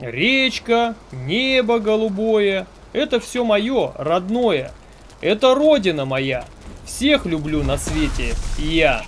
Речка, небо голубое. Это все мое, родное. Это родина моя. Всех люблю на свете я.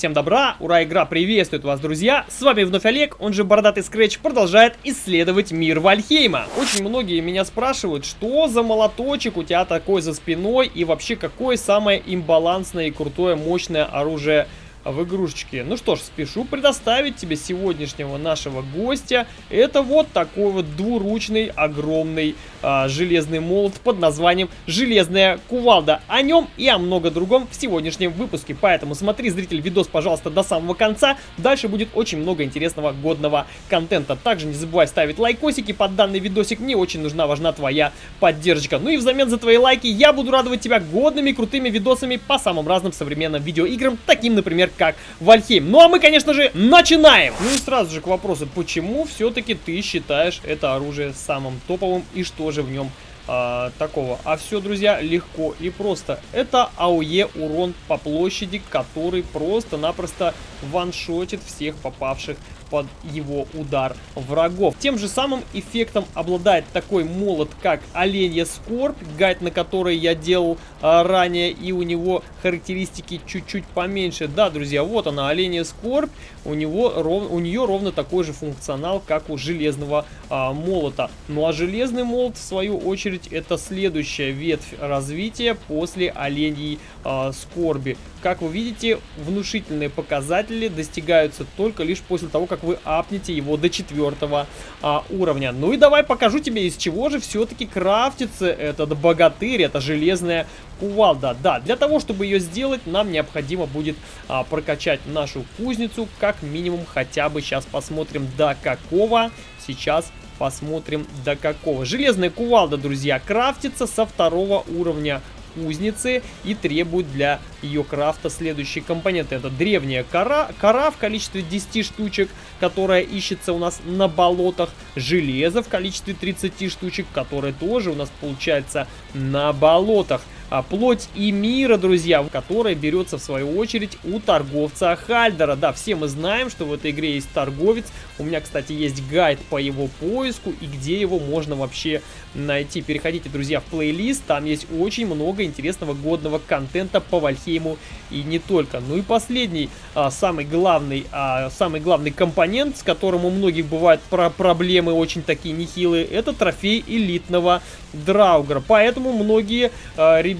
Всем добра! Ура, игра приветствует вас, друзья! С вами вновь Олег, он же Бородатый Скретч, продолжает исследовать мир Вальхейма. Очень многие меня спрашивают, что за молоточек у тебя такой за спиной и вообще какое самое имбалансное и крутое мощное оружие в игрушечке. Ну что ж, спешу предоставить тебе сегодняшнего нашего гостя. Это вот такой вот двуручный огромный а, железный молот под названием Железная Кувалда. О нем и о много другом в сегодняшнем выпуске. Поэтому смотри, зритель, видос, пожалуйста, до самого конца. Дальше будет очень много интересного годного контента. Также не забывай ставить лайкосики под данный видосик. Мне очень нужна, важна твоя поддержка. Ну и взамен за твои лайки я буду радовать тебя годными крутыми видосами по самым разным современным видеоиграм, таким, например, как Вальхейм. Ну а мы, конечно же, начинаем! Ну и сразу же к вопросу, почему все-таки ты считаешь это оружие самым топовым и что же в нем а, такого. А все, друзья, легко и просто. Это АОЕ урон по площади, который просто-напросто ваншотит всех попавших под его удар врагов. Тем же самым эффектом обладает такой молот, как Оленья Скорбь, гайд на который я делал а, ранее, и у него характеристики чуть-чуть поменьше. Да, друзья, вот она, Оленья Скорбь, у, него, ров, у нее ровно такой же функционал, как у железного а, молота. Ну а железный молот, в свою очередь, это следующая ветвь развития после Оленьей а, Скорби. Как вы видите, внушительные показатели достигаются только лишь после того, как вы апнете его до четвертого а, уровня. Ну и давай покажу тебе, из чего же все-таки крафтится этот богатырь, это железная кувалда. Да, для того, чтобы ее сделать, нам необходимо будет а, прокачать нашу кузницу, как минимум хотя бы сейчас посмотрим до какого сейчас посмотрим до какого. Железная кувалда, друзья, крафтится со второго уровня кузницы и требует для ее крафта следующие компоненты. Это древняя кора, кора в количестве 10 штучек, которая ищется у нас на болотах. Железо в количестве 30 штучек, которое тоже у нас получается на болотах плоть и мира, друзья, которая берется в свою очередь у торговца Хальдера. Да, все мы знаем, что в этой игре есть торговец. У меня, кстати, есть гайд по его поиску и где его можно вообще найти. Переходите, друзья, в плейлист, там есть очень много интересного годного контента по Вальхейму и не только. Ну и последний, а, самый главный, а, самый главный компонент, с которым у многих бывают про проблемы очень такие нехилые, это трофей элитного Драугра. Поэтому многие а, ребята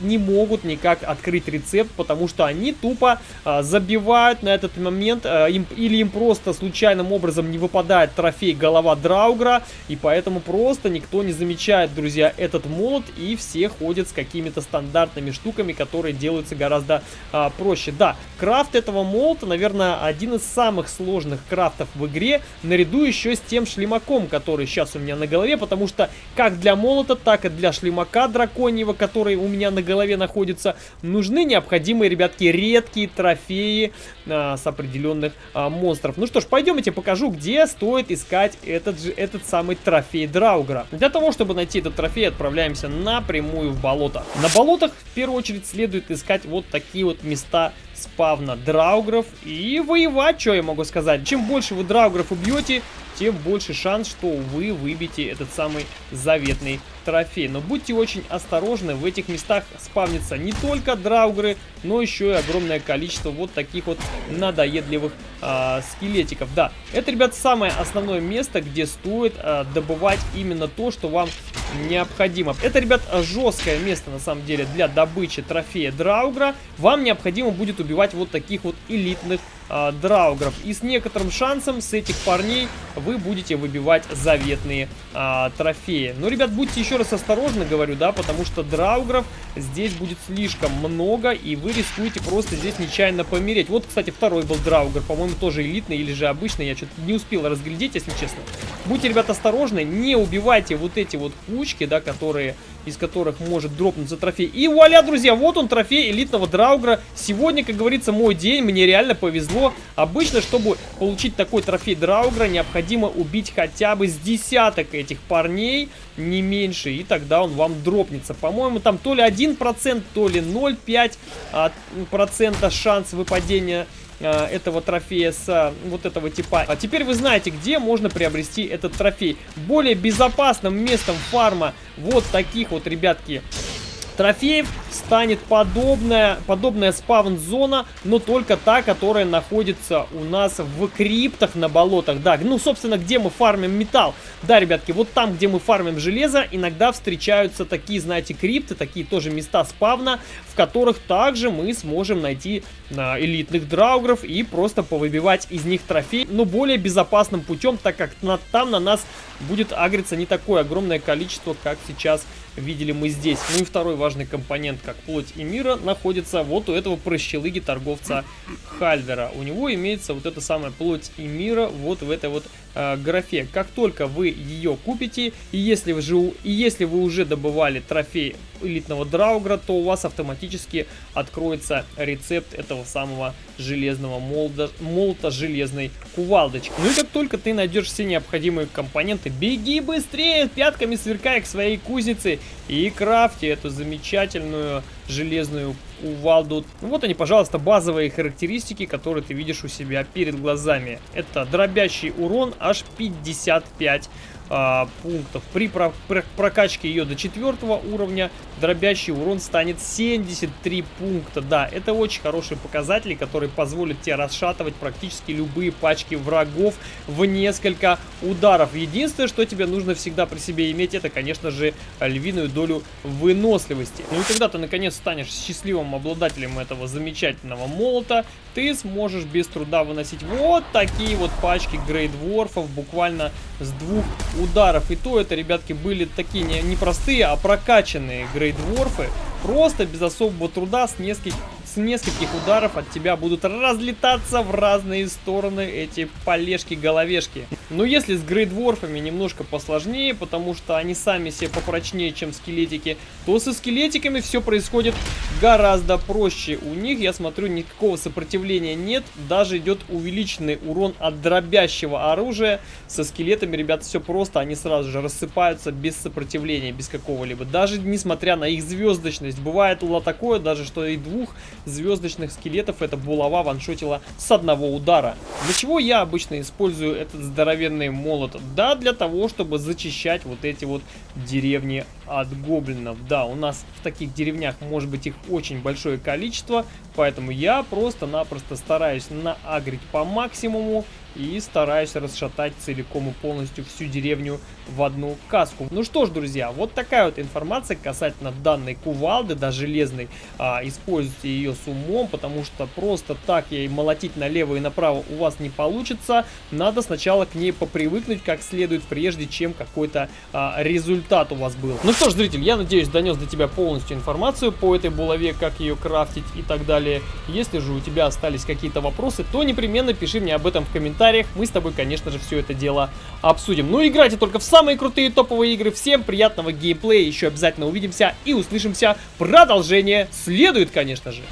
не могут никак открыть рецепт, потому что они тупо а, забивают на этот момент, а, им, или им просто случайным образом не выпадает трофей голова Драугра, и поэтому просто никто не замечает, друзья, этот молот, и все ходят с какими-то стандартными штуками, которые делаются гораздо а, проще. Да, крафт этого молота, наверное, один из самых сложных крафтов в игре, наряду еще с тем шлемаком, который сейчас у меня на голове, потому что как для молота, так и для шлемака драконьего, который у меня на голове находится, нужны необходимые, ребятки, редкие трофеи а, с определенных а, монстров. Ну что ж, пойдем я тебе покажу, где стоит искать этот же, этот самый трофей Драугра. Для того, чтобы найти этот трофей, отправляемся напрямую в болото. На болотах, в первую очередь, следует искать вот такие вот места спавна драугров и воевать, что я могу сказать. Чем больше вы драугров убьете, тем больше шанс, что вы выбьете этот самый заветный трофей. Но будьте очень осторожны, в этих местах спавнится не только драугры, но еще и огромное количество вот таких вот надоедливых а, скелетиков. Да, это, ребят, самое основное место, где стоит а, добывать именно то, что вам необходимо. Это, ребят, жесткое место, на самом деле, для добычи трофея драугра. Вам необходимо будет убивать вот таких вот элитных э, драугров. И с некоторым шансом с этих парней вы будете выбивать заветные э, трофеи. Но, ребят, будьте еще раз осторожны, говорю, да, потому что драугров здесь будет слишком много, и вы рискуете просто здесь нечаянно помереть. Вот, кстати, второй был драугр, по-моему, тоже элитный или же обычный, я что-то не успел разглядеть, если честно. Будьте, ребят, осторожны, не убивайте вот эти вот кучки, да, которые из которых может дропнуться трофей. И вуаля, друзья, вот он трофей элитного драугра. Сегодня, как говорится, мой день, мне реально повезло. Обычно, чтобы получить такой трофей Драугра, необходимо убить хотя бы с десяток этих парней, не меньше, и тогда он вам дропнется. По-моему, там то ли 1%, то ли 0,5% а, шанс выпадения этого трофея с а, вот этого типа. А теперь вы знаете, где можно приобрести этот трофей. Более безопасным местом фарма вот таких вот, ребятки, трофеев станет подобная, подобная спавн-зона, но только та, которая находится у нас в криптах на болотах. Да, ну, собственно, где мы фармим металл. Да, ребятки, вот там, где мы фармим железо, иногда встречаются такие, знаете, крипты, такие тоже места спавна, в которых также мы сможем найти а, элитных драугров и просто повыбивать из них трофей, но более безопасным путем, так как на, там на нас будет агриться не такое огромное количество, как сейчас видели мы здесь. Ну и второй важный компонент, как плоть и мира, находится вот у этого прощелыги торговца Хальдера. У него имеется вот эта самая плоть и мира вот в этой вот э, графе. Как только вы ее купите, и если, вы же, и если вы уже добывали трофей элитного драугра, то у вас автоматически откроется рецепт этого самого железного молота, молота железной кувалдочки. Ну и как только ты найдешь все необходимые компоненты, беги быстрее, пятками сверкая к своей кузнице и крафти эту замечательную железную кувалду. Вот они, пожалуйста, базовые характеристики, которые ты видишь у себя перед глазами. Это дробящий урон аж 55 а, пунктов. При про про прокачке ее до четвертого уровня дробящий урон станет 73 пункта. Да, это очень хорошие показатели, которые позволят тебе расшатывать практически любые пачки врагов в несколько ударов. Единственное, что тебе нужно всегда при себе иметь, это, конечно же, львиную долю выносливости. Ну и когда ты, наконец, станешь счастливым обладателем этого замечательного молота, ты сможешь без труда выносить вот такие вот пачки грейдворфов буквально с двух ударов. И то это, ребятки, были такие не, не простые, а прокачанные грейдворфы. Просто без особого труда с нескольких с нескольких ударов от тебя будут разлетаться в разные стороны эти полежки-головешки. Но если с грейдворфами немножко посложнее, потому что они сами себе попрочнее, чем скелетики, то со скелетиками все происходит гораздо проще. У них, я смотрю, никакого сопротивления нет, даже идет увеличенный урон от дробящего оружия. Со скелетами, ребят, все просто, они сразу же рассыпаются без сопротивления, без какого-либо. Даже несмотря на их звездочность, бывает такое даже, что и двух звездочных скелетов эта булава ваншотила с одного удара. Для чего я обычно использую этот здоровенный молот? Да, для того, чтобы зачищать вот эти вот деревни от гоблинов. Да, у нас в таких деревнях может быть их очень большое количество, поэтому я просто-напросто стараюсь наагрить по максимуму и стараюсь расшатать целиком и полностью всю деревню в одну каску. Ну что ж, друзья, вот такая вот информация касательно данной кувалды, да, железной. А, используйте ее с умом, потому что просто так ей молотить налево и направо у вас не получится. Надо сначала к ней попривыкнуть как следует, прежде чем какой-то а, результат у вас был. Ну что ж, зритель, я надеюсь, донес до тебя полностью информацию по этой булаве, как ее крафтить и так далее. Если же у тебя остались какие-то вопросы, то непременно пиши мне об этом в комментариях. Мы с тобой, конечно же, все это дело обсудим. Ну, играйте только в самые крутые топовые игры. Всем приятного геймплея. Еще обязательно увидимся и услышимся. Продолжение следует, конечно же.